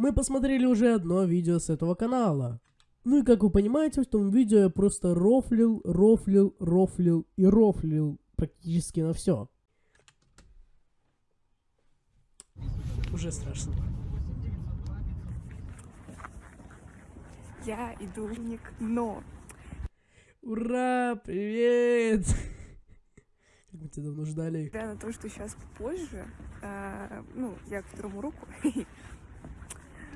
Мы посмотрели уже одно видео с этого канала. Ну и как вы понимаете, в том видео я просто рофлил, рофлил, рофлил и рофлил практически на все. Уже страшно. Я иду в ник, но Ура, привет! Как мы тебя давно ждали. несмотря на то, что сейчас позже, а, ну, я к второму руку,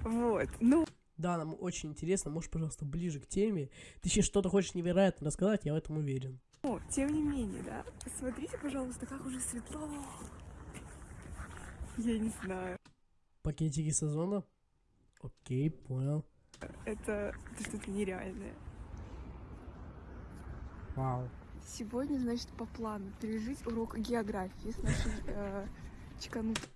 вот, ну, Да, нам очень интересно. Можешь, пожалуйста, ближе к теме. Ты сейчас что-то хочешь невероятно рассказать, я в этом уверен. тем не менее, да, посмотрите, пожалуйста, как уже светло. Я не знаю, Пакетики сезона? Окей, понял. это, это что-то нереальное. Вау. Сегодня, значит, по плану пережить урок географии с нашей э, чеканутой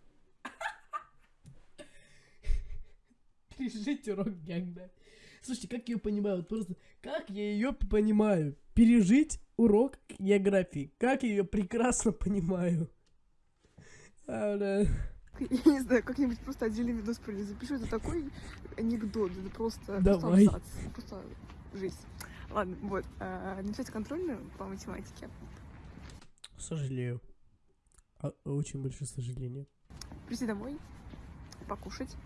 Пережить урок географии. Слушайте, как я ее понимаю? Вот просто, как я ее понимаю? Пережить урок географии. Как я ее прекрасно понимаю. А, бля. Я не знаю, как-нибудь просто отдельный видос запишу. Это такой анекдот, это просто, Давай. просто абзац, просто жизнь. Ладно, вот. а, Написать контрольную по математике. Сожалею. А, очень большое сожаление. Прийти домой, покушать,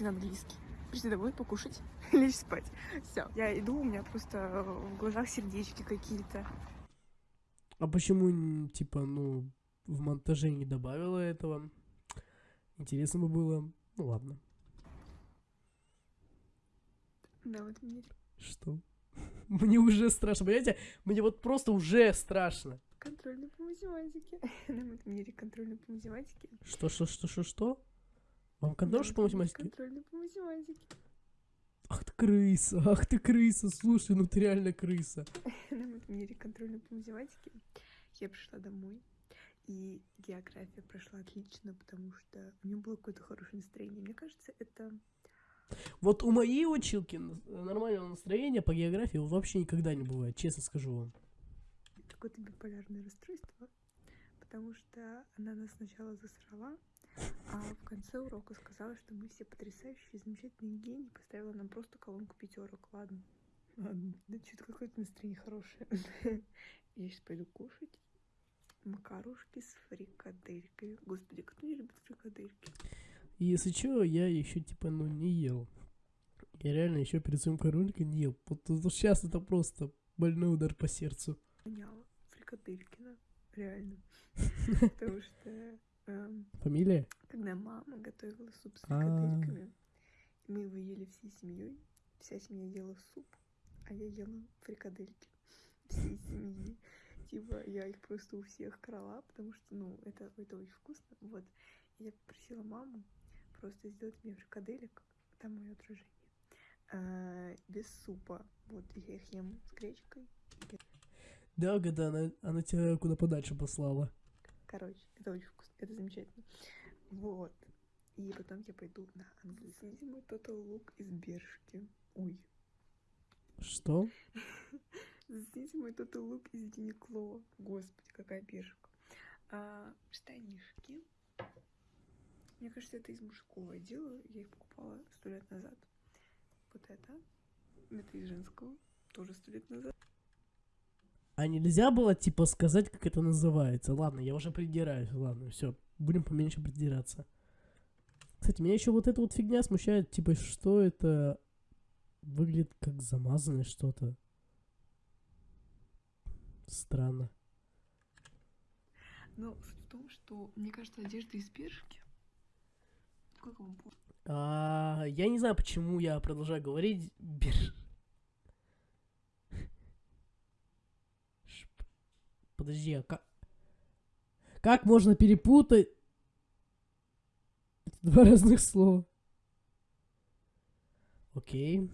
на английский. Прийти домой, покушать, лечь спать. Все. Я иду, у меня просто в глазах сердечки какие-то. А почему, типа, ну, в монтаже не добавила этого? Интересно бы было. Ну ладно. Да, вот мне Что? Мне уже страшно, понимаете? Мне вот просто уже страшно. контрольную по математике. Нам это мире контрольную по математике. Что, что, что, что, что? Вам контрольш Нам по математике? Контрольную по математике. Ах ты крыса, ах ты крыса, слушай, ну ты реально крыса. На мире контрольной по математике я пришла домой, и география прошла отлично, потому что у нее было какое-то хорошее настроение. Мне кажется, это... Вот у моей училки нормального настроения по географии вообще никогда не бывает, честно скажу вам. какое-то биполярное расстройство, потому что она нас сначала засрала, а в конце урока сказала, что мы все потрясающие, замечательные гении, поставила нам просто колонку пятерок. Ладно. Ладно. Да что-то какое-то настроение хорошее. Я сейчас пойду кушать. Макарушки с фрикаделькой. Господи, кто не любит фрикадельки? Если что, я еще типа, ну, не ел. Я реально еще перед своим короликом не ел. Вот сейчас это просто больной удар по сердцу. Воняло. Фрикаделькина. Реально. Потому что Фамилия? когда мама готовила суп с А. фрикадельками, мы его ели всей семьей. Вся семья ела суп, а я ела фрикадельки всей семьи. Типа, я их просто у всех крала, потому что, ну, это, это очень вкусно. Вот. И я попросила маму просто сделать мне фрикаделек, там мое отражение, а, без супа. Вот, я их ем с гречкой. Да, когда она, она тебя куда подальше послала. Короче, это очень вкусно, это замечательно. Вот. И потом я пойду на английский. Total Look из Бершки. Ой. Что? Засните мой Total Look из Юникло. Господи, какая Бершка. А, штанишки. Мне кажется, это из мужского отдела. Я их покупала сто лет назад. Вот это. Это из женского. Тоже сто лет назад. А нельзя было, типа, сказать, как это называется? Ладно, я уже придираюсь. Ладно, все, будем поменьше придираться. Кстати, меня еще вот эта вот фигня смущает, типа, что это выглядит как замазанное что-то. Странно. Но суть в том, что, мне кажется, одежда из Бершки. Как вам? А, я не знаю, почему я продолжаю говорить. Бир- Подожди, а как... Как можно перепутать... Это два разных слова. Окей.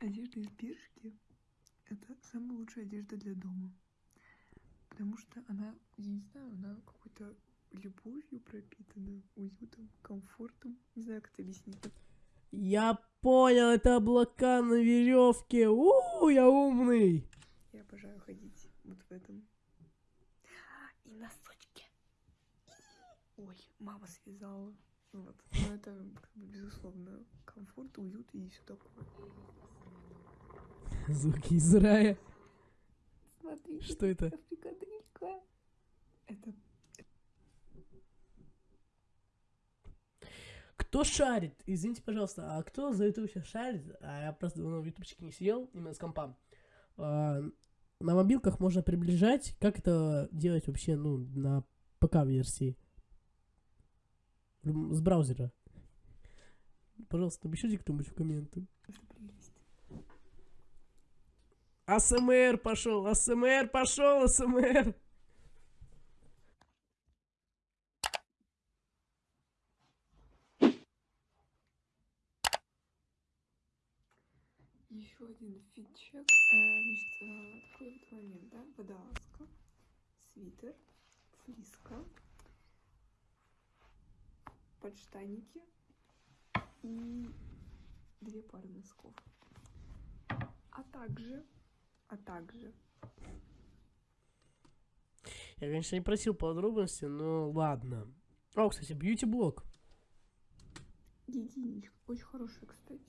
Одежда из Бершки — это самая лучшая одежда для дома. Потому что она, я не знаю, она какой-то любовью пропитана, уютом, комфортом. Не знаю, как это объяснить. Я понял, это облака на веревке. У, я умный. Я обожаю ходить вот в этом. И носочки. Ой, мама связала. Вот. Но это, как бы, безусловно, комфорт, уют и все такое. Звуки из рая. Смотри, Что это? фрикаделька. Это Кто шарит? Извините, пожалуйста, а кто за YouTube сейчас шарит? А я просто давно в ютубчике не сидел, именно с компа. А, на мобилках можно приближать. Как это делать вообще, ну, на ПК-версии? С браузера. Пожалуйста, напишите кто-нибудь в комменты. АСМР пошел, АСМР пошел, АСМР. Еще один фитчек. Э, значит, да? Водолазка, свитер, флиска, подштанники и две пары носков. А также, а также Я, конечно, не просил подробности, но ладно. О, кстати, бьюти-блог. Единичка. Очень хорошая, кстати.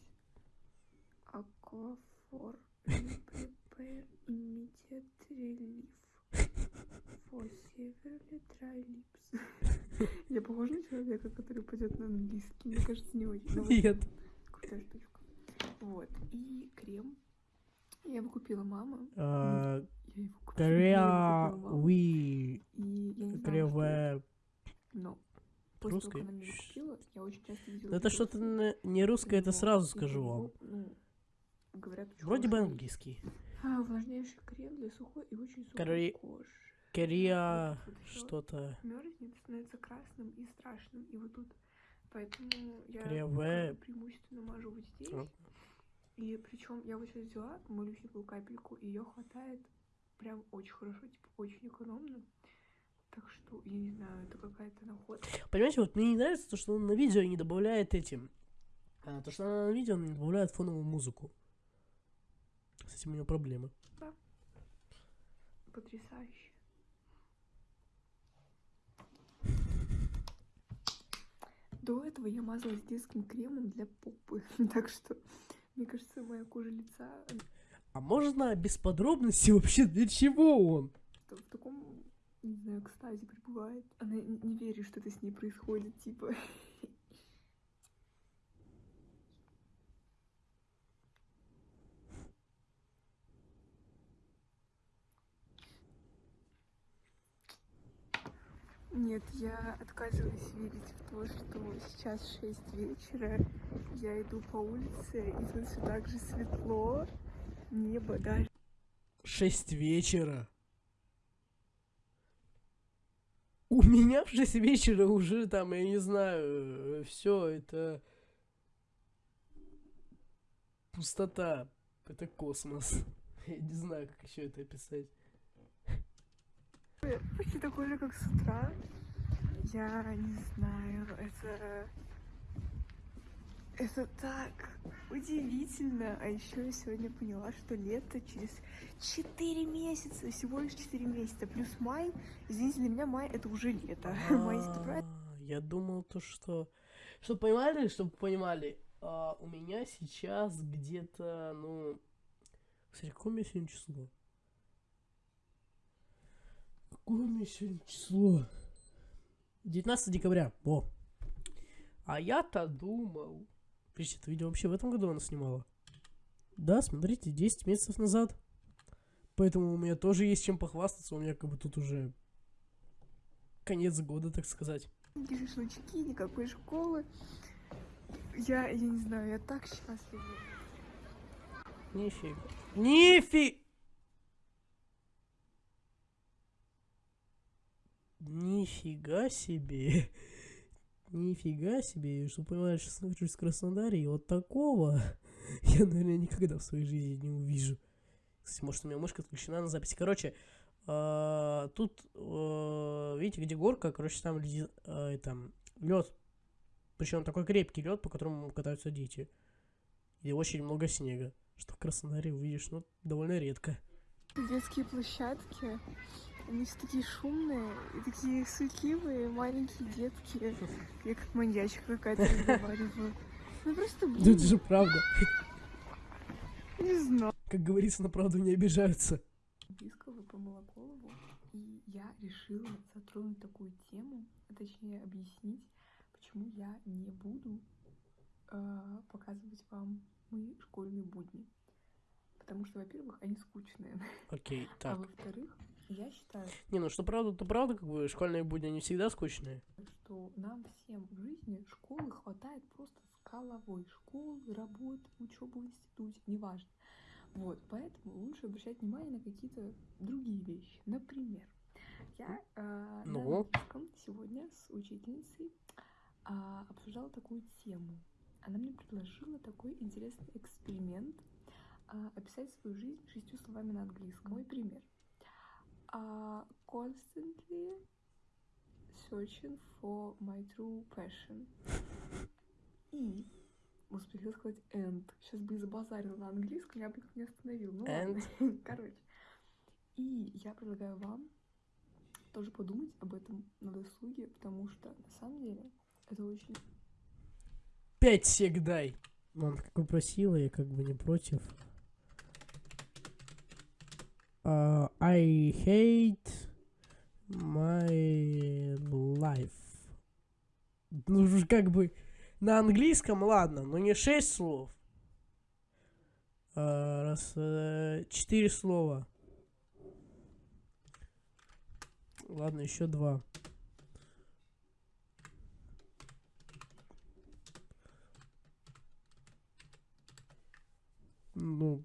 Aquaphor For Severely Dry Lips. Я похожа на человека, который пойдет на английский? Мне кажется, не очень. Нет. Крутая штучка. Вот. И крем. Я его купила мама. А. Корея, я его купила мама. we, И я не знала, Корея, что это, в... но после того, русской? как она мне его купила, я очень часто видела Ну, Это видосы. что-то не русское, это сразу скажу вам. ну, говорят, Вроде бы английский. А, увлажняющий крем для сухой и очень сухой Корее- кожи. Ещё что-то. мерзнет, становится красным и страшным. И вот тут. Поэтому я В. преимущественно мажу вот здесь. А. И причем я вот сейчас взяла малюсенькую капельку, и ее хватает прям очень хорошо, типа очень экономно. Так что, я не знаю, это какая-то находка. Понимаете, вот мне не нравится то, что он на видео не добавляет этим. А, то, что она на видео не добавляет фоновую музыку. Этим у него проблемы. Потрясающе. До этого я мазалась детским кремом для попы. Так что, мне кажется, моя кожа лица А можно без подробностей вообще для чего он? в в таком, не знаю, экстазе пребывает. Она не верит, что это с ней происходит, типа. Нет, я отказываюсь верить в то, что сейчас 6 вечера, я иду по улице, и тут все так же светло, небо даже 6 вечера. У меня в 6 вечера уже там, я не знаю, все это пустота. Это космос. Я не знаю, как еще это описать. Почти такой же, как с утра. Я не знаю, это... Это так удивительно. А еще я сегодня поняла, что лето через 4 месяца, всего лишь 4 месяца, плюс май. Извините, для меня май это уже лето. Май это правильно? А, Я думал то, что... Чтобы понимали, чтобы понимали, а, у меня сейчас где-то, ну... Кстати, какое у меня сегодня число? Какое у меня сегодня число? 19 декабря. Во. А я-то думал... Подожди, это видео вообще в этом году она снимала? Да, смотрите, 10 месяцев назад. Поэтому у меня тоже есть чем похвастаться. У меня как бы тут уже конец года, так сказать. Никакие шашлычки, никакой школы. Я, я не знаю, я так счастлива. Нифига. Нифи... Нифига себе. Нифига себе. Что понимаешь, нахожусь в Краснодаре, и вот такого я, наверное, никогда в своей жизни не увижу. Кстати, может, у меня мышка отключена на записи. Короче, а, тут, а, видите, где горка, короче, там а, лед. Причем такой крепкий лед, по которому катаются дети. И очень много снега. Что в Краснодаре увидишь, ну, довольно редко. Детские площадки. Они все такие шумные и такие суетливые маленькие детки. Я как маньячка какая-то разговариваю. Ну просто, Да блин, это же правда. не знаю. Как говорится, на правду не обижаются. Английского помыла голову, и я решила затронуть такую тему, а точнее объяснить, почему я не буду э, показывать вам мои школьные будни. Потому что, во-первых, они скучные. Окей, А так. во-вторых, я считаю, Не, ну что правда, то правда, как бы школьные будни, они всегда скучные. что нам всем в жизни школы хватает просто с головой. Школы, работы, учебы в институте, неважно. Вот, поэтому лучше обращать внимание на какие-то другие вещи. Например, я э, на Ну? английском сегодня с учительницей а, обсуждала такую тему. Она мне предложила такой интересный эксперимент а, описать свою жизнь шестью словами на английском. Мой пример. А, constantly searching for my true passion. И успела сказать and. Сейчас бы и забазарила на английском, я бы их не остановила. Ну ладно. Короче. И я предлагаю вам тоже подумать об этом на досуге, потому что на самом деле это очень Пять сек дай. Мам, как попросила, я как бы не против. А, I hate my life. Ну, как бы на английском, ладно, но не шесть слов. А, раз, э, четыре слова. Ладно, еще два. Ну,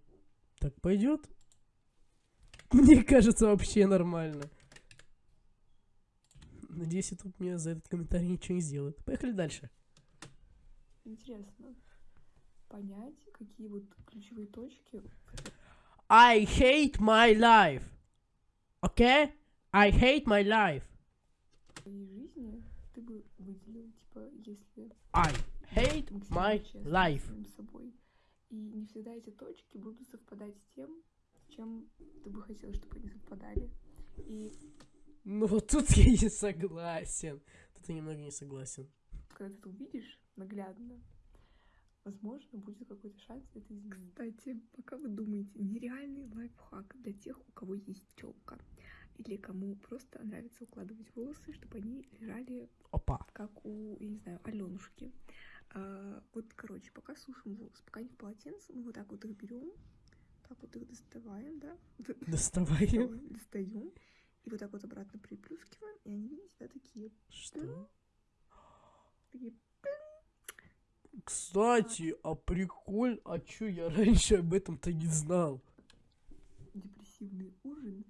так пойдет? Мне кажется, вообще нормально. Надеюсь, YouTube мне за этот комментарий ничего не сделает. Поехали дальше. интересно понять, какие вот ключевые точки I hate my life. Okay? I hate my life. в твоей жизни ты бы выделил, типа, если I hate my life. собой. И не всегда эти точки будут совпадать с тем, чем ты бы хотел, чтобы они совпадали. И Ну, вот тут я не согласен. Тут я немного не согласен. когда ты это увидишь наглядно, возможно, будет какой-то шанс это изменить. Кстати, пока вы думаете, нереальный лайфхак для тех, у кого есть челка, или кому просто нравится укладывать волосы, чтобы они лежали Опа. как у, я не знаю, Аленушки. А, вот, короче, пока сушим волосы, пока они в полотенце, мы вот так вот их берем, так вот их доставаем, да, Доставаем. достаем, и вот так вот обратно приплюскиваем, и они, видите, да, такие, Что? такие Кстати, а приколь, а чё я раньше об этом-то не знал? депрессивный ужин.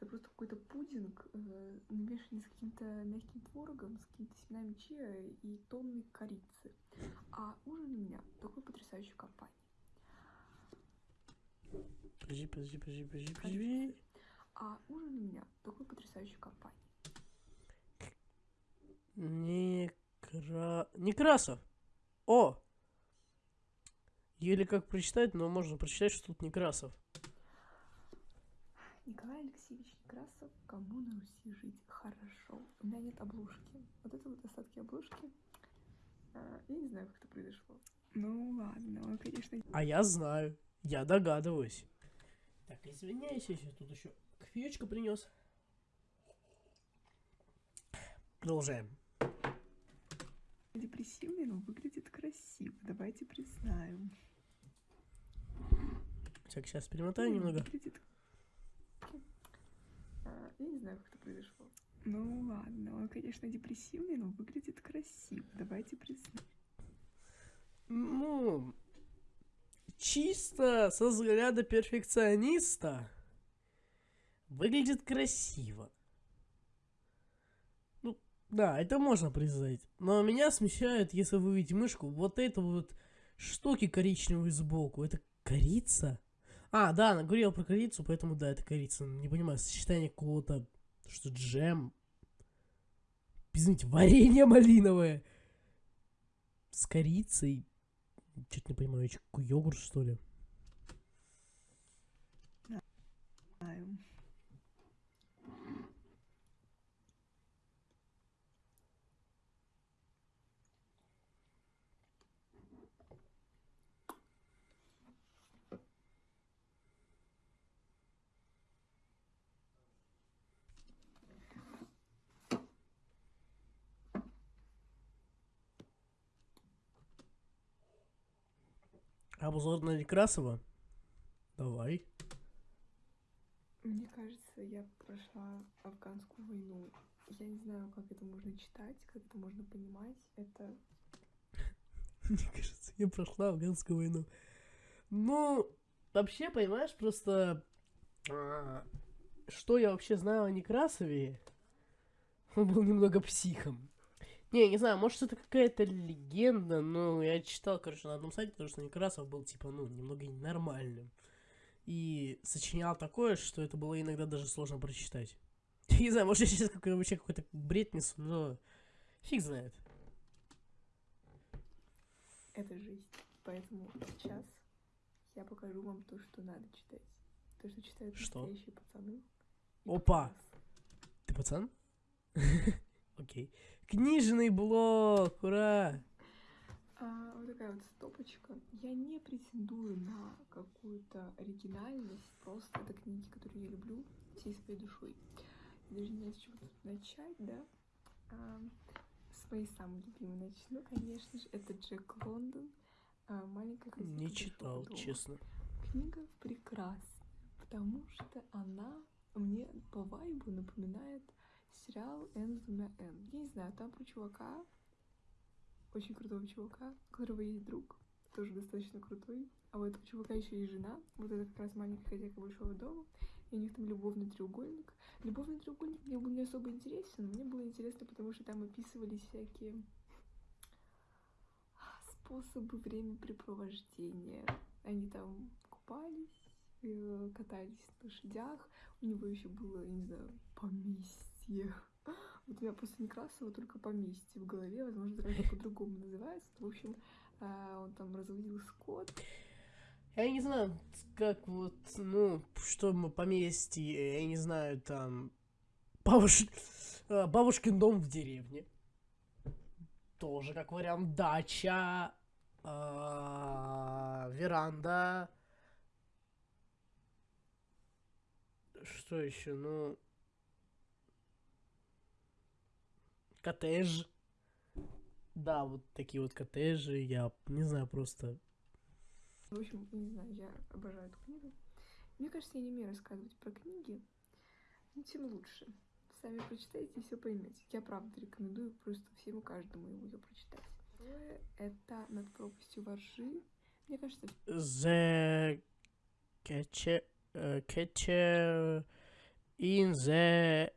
Это просто какой-то пудинг, э, намешанный с каким-то мягким творогом, с какими-то семенами чиа и тонной корицы. А ужин у меня такой потрясающей компании. Подожди, подожди, подожди, подожди, подожди. А ужин у меня в такой потрясающей компании. Некра... Некрасов. О! Еле как прочитать, но можно прочитать, что тут Некрасов. Николай Алексеевич Некрасов, кому на Руси жить хорошо. У меня нет обложки. Вот это вот остатки обложки. А, Я не знаю, как это произошло. Ну ладно, он, конечно, А я знаю. Я догадываюсь. Так, извиняюсь, я тут еще кофеечку принес. Продолжаем. депрессивный, но выглядит красиво. Давайте признаем. Так, сейчас перемотаю немного. Выглядит... А, Я не знаю, как это произошло. Ну ладно, он, конечно, депрессивный, но выглядит красиво. Давайте признаем. Ну, чисто со взгляда перфекциониста выглядит красиво. Ну, да, это можно признать. Но меня смущает, если вы видите мышку, вот это вот штуки коричневые сбоку. Это корица? А, да, она говорила про корицу, поэтому да, это корица. Не понимаю, сочетание какого-то, что джем. Извините, варенье малиновое. С корицей. Чуть не понимаю, какой йогурт, что ли? Обзор на Некрасова? Давай. Мне кажется, я прошла афганскую войну. Я не знаю, как это можно читать, как это можно понимать. Это Мне кажется, я прошла афганскую войну. Ну, вообще, понимаешь, просто... а, Что я вообще знаю о Некрасове? Он был немного психом. Не, не знаю, может это какая-то легенда, но я читал, короче, на одном сайте, потому что Некрасов был, типа, ну, немного ненормальным. И сочинял такое, что это было иногда даже сложно прочитать. Я не знаю, может я сейчас какой вообще какой-то бред несу, но фиг знает. это жизнь. Поэтому сейчас я покажу вам то, что надо читать. То, что читают Что? настоящие пацаны. Опа! пацаны. Ты пацан? Окей. Книжный блок, ура! А, вот такая вот стопочка. Я не претендую на какую-то оригинальность. Просто это книги, которые я люблю всей своей душой. Даже не знаю, с чего тут начать, да? А, с моей самой любимой начну, конечно же. Это Джек Лондон. А, маленькая хозяйка Не читал, дома. честно. Книга прекрасна, потому что она мне по вайбу напоминает сериал Энзу на Н. Я не знаю, там про чувака, очень крутого чувака, у которого есть друг, тоже достаточно крутой. А у этого чувака еще есть жена. Вот это как раз маленькая хозяйка большого дома. И у них там любовный треугольник. Любовный треугольник мне был не особо интересен. Мне было интересно, потому что там описывались всякие способы времяпрепровождения. Они там купались, э, катались на лошадях. У него еще было, я не знаю, поместье. Вот у меня после Некрасова только поместье в голове, возможно, как-то по-другому называется. В общем, а, он там разводил скот. Я не знаю, как вот, ну, что мы поместье, я не знаю, там, бабуш... а, бабушкин дом в деревне. Тоже как вариант. Дача, а, веранда. Что еще? Ну, коттедж. Да, вот такие вот коттеджи, я не знаю, просто В общем, не знаю, я обожаю эту книгу. Мне кажется, я не умею рассказывать про книги, но тем лучше. Сами прочитайте и все поймете. Я правда рекомендую просто всем и каждому ее прочитать. Второе — это «Над пропастью воржи». Мне кажется, the catcher, uh, catcher in the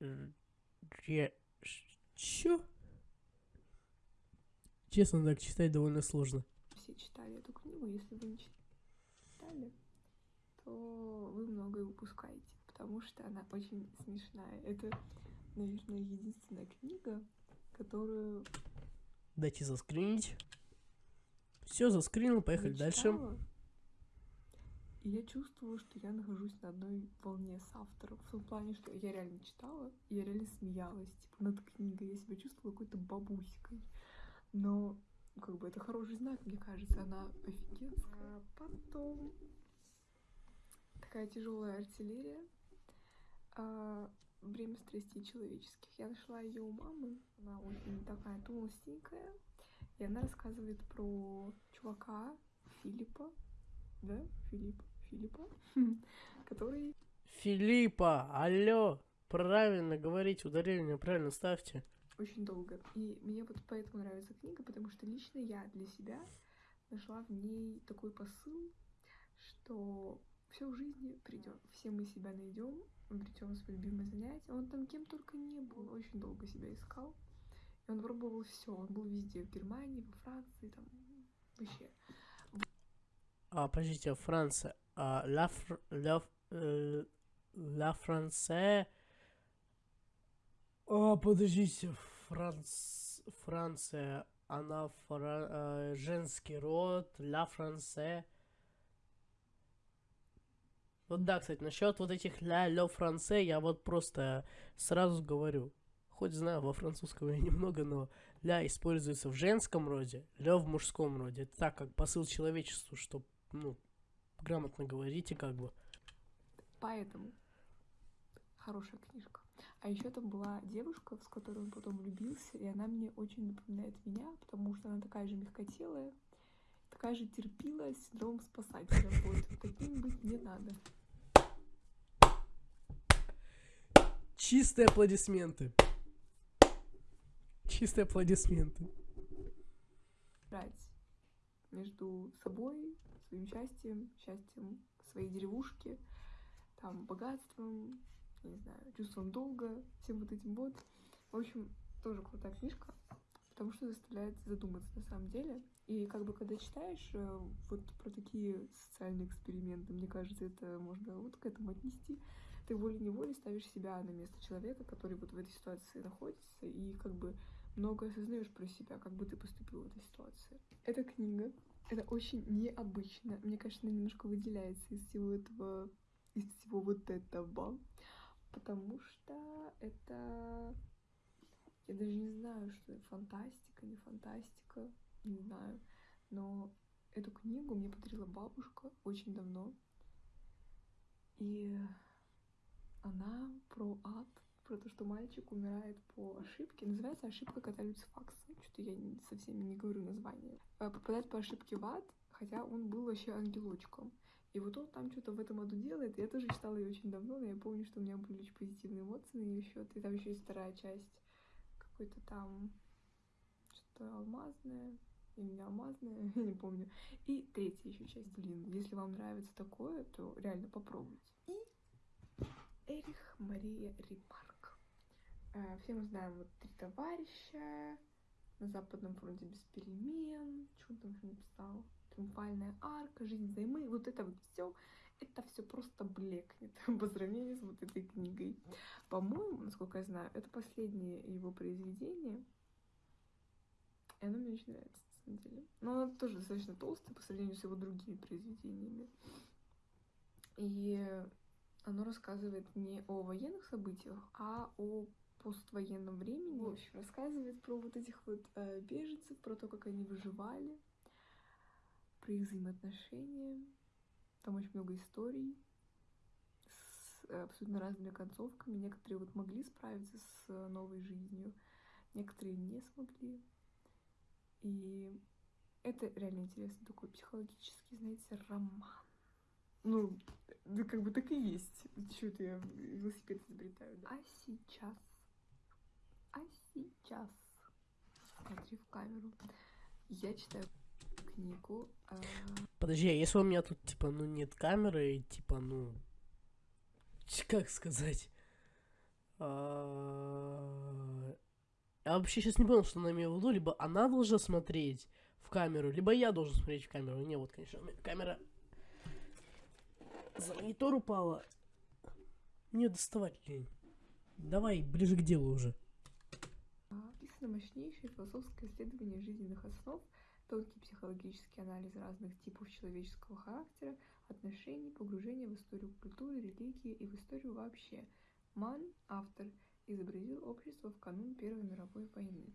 re- Чё? Честно, так читать довольно сложно. все читали эту книгу. Если вы не читали, то вы многое упускаете, потому что она очень смешная. Это, наверное, единственная книга, которую Дайте заскринить. Все, заскринил, поехали дальше. И я чувствовала, что я нахожусь на одной волне с автором. В том плане, что я реально читала, и я реально смеялась, типа, над книгой. Я себя чувствовала какой-то бабуськой. Но, как бы, это хороший знак, мне кажется. Она офигенская. А потом такая тяжелая артиллерия. А, Время страстей человеческих. Я нашла ее у мамы. Она очень такая толстенькая. И она рассказывает про чувака Филиппа, да, Филипп, Филиппа, который Филиппа, алло, правильно говорить, ударение правильно ставьте. очень долго. И мне вот поэтому нравится книга, потому что лично я для себя нашла в ней такой посыл, что все в жизни придет, все мы себя найдем, обретем свое любимое занятие. Он там кем только не был, он очень долго себя искал. И он пробовал все, он был везде, в Германии, во Франции, там вообще. А, подождите, Франция. А, ла, Фр... ла, э, ла Франция. А, подождите, Франц... Франция. Она фра... э, женский род. Ла Франция. Вот да, кстати, насчет вот этих ля ле франце, я вот просто сразу говорю. Хоть знаю во французском я немного, но ля используется в женском роде, ле в мужском роде. Это так, как посыл человечеству, что, ну, грамотно говорите, как бы. Поэтому хорошая книжка. А еще там была девушка, с которой он потом влюбился, и она мне очень напоминает меня, потому что она такая же мягкотелая. такая же терпила с синдромом спасателя. Вот, таким быть не надо. Чистые аплодисменты. Чистые аплодисменты. Брать между собой, своим счастьем, счастьем своей деревушки, там, богатством, не знаю, чувством долга, всем вот этим вот. В общем, тоже крутая книжка, потому что заставляет задуматься на самом деле. И как бы когда читаешь э, вот про такие социальные эксперименты, мне кажется, это можно вот к этому отнести. Ты волей-неволей ставишь себя на место человека, который вот в этой ситуации находится, и как бы много осознаешь про себя, как бы ты поступил в этой ситуации. Эта книга, это очень необычно. Мне кажется, она немножко выделяется из всего этого, из всего вот этого, потому что это я даже не знаю, что это фантастика, не фантастика, не знаю. Но эту книгу мне подарила бабушка очень давно. И она про ад, про то, что мальчик умирает по ошибке. Называется «Ошибка кота Люцифакса». Что-то я совсем не говорю название. А, попадает по ошибке в ад, хотя он был вообще ангелочком. И вот он там что-то в этом аду делает. Я тоже читала ее очень давно, но я помню, что у меня были очень позитивные эмоции на ее счет. И там еще есть вторая часть какой-то там что-то алмазное или не алмазное, я не помню. И третья еще часть, блин, если вам нравится такое, то реально попробуйте. И Эрих Мария Ремарк. Э, все мы знаем вот три товарища, на Западном фронте без перемен, что там еще написал, Триумфальная арка, Жизнь взаймы, вот это вот все это все просто блекнет по сравнению с вот этой книгой. По-моему, насколько я знаю, это последнее его произведение. И оно мне очень нравится, на самом деле. Но оно тоже достаточно толстое по сравнению с его другими произведениями. И оно рассказывает не о военных событиях, а о поствоенном времени. В общем, рассказывает про вот этих вот э, беженцев, про то, как они выживали, про их взаимоотношения, там очень много историй с э, абсолютно разными концовками. Некоторые вот могли справиться с э, новой жизнью, некоторые не смогли. И это реально интересный такой психологический, знаете, роман. Ну, да как бы так и есть. Что это я велосипед изобретаю, да? А сейчас? А сейчас? Смотри в камеру. Я читаю книгу. Э... Подожди, а если у меня тут, типа, ну, нет камеры, и, типа, ну, как сказать? А... Я вообще сейчас не понял, что она имела в виду. Либо она должна смотреть в камеру, либо я должен смотреть в камеру. Не, вот, конечно, камера за монитор упала. Мне доставать лень. Давай, ближе к делу уже. Описано мощнейшее философское исследование жизненных основ – тонкий психологический анализ разных типов человеческого характера, отношений, погружение в историю культуры, религии и в историю вообще. Ман, автор, изобразил общество в канун Первой мировой войны.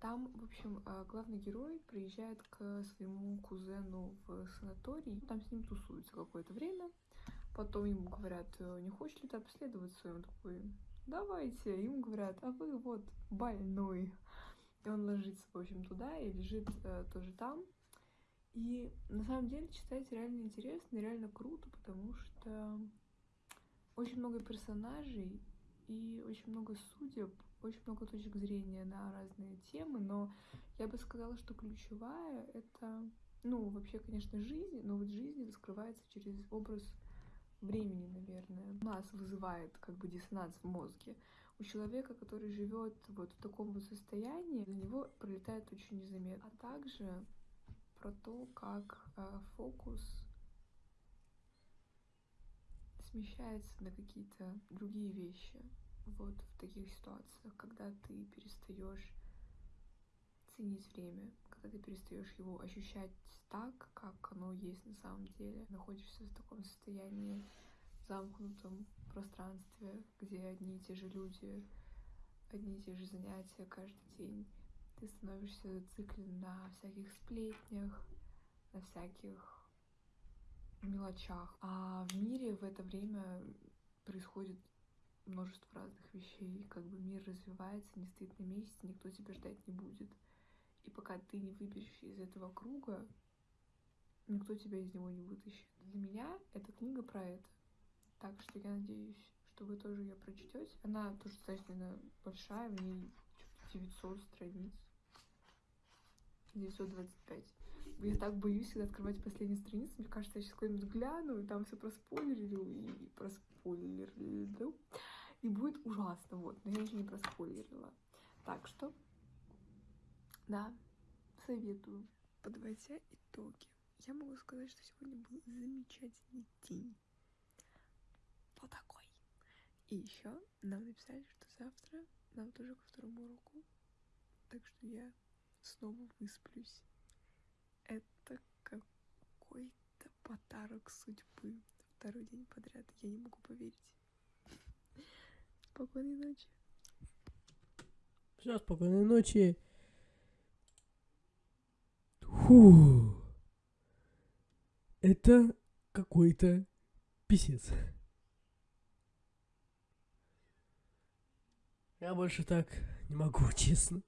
Там, в общем, а, главный герой приезжает к своему кузену в санаторий, там с ним тусуется какое-то время, потом ему говорят, «Э, не хочешь ли ты обследоваться? И он такой, давайте. Ему говорят, а вы вот больной. И он ложится, в общем, туда и лежит э, тоже там. И на самом деле читать реально интересно реально круто, потому что очень много персонажей и очень много судеб, очень много точек зрения на разные темы, но я бы сказала, что ключевая — это, ну, вообще, конечно, жизнь, но вот жизнь раскрывается через образ времени, наверное. У нас вызывает как бы диссонанс в мозге у человека, который живет вот в таком вот состоянии, для него пролетает очень незаметно. А также про то, как э, фокус смещается на какие-то другие вещи. Вот в таких ситуациях, когда ты перестаешь ценить время, когда ты перестаешь его ощущать так, как оно есть на самом деле, находишься в таком состоянии замкнутом пространстве, где одни и те же люди, одни и те же занятия каждый день. Ты становишься зациклен на всяких сплетнях, на всяких мелочах. А в мире в это время происходит множество разных вещей. Как бы мир развивается, не стоит на месте, никто тебя ждать не будет. И пока ты не выберешься из этого круга, никто тебя из него не вытащит. Для меня эта книга про это. Так что я надеюсь, что вы тоже ее прочтете. Она тоже достаточно большая, в ней 900 страниц. 925. Я так боюсь всегда открывать последние страницы. Мне кажется, я сейчас куда-нибудь гляну, и там все проспойлерю, и проспойлерю. И будет ужасно, вот. Но я еще не проспойлерила. Так что, да, советую. Подводя итоги, я могу сказать, что сегодня был замечательный день. Вот такой. И еще нам написали, что завтра нам тоже ко второму уроку. Так что я снова высплюсь. Это какой-то подарок судьбы. Второй день подряд. Я не могу поверить. Спокойной ночи. Все, спокойной ночи. Фу. Это какой-то писец. Я больше так не могу, честно.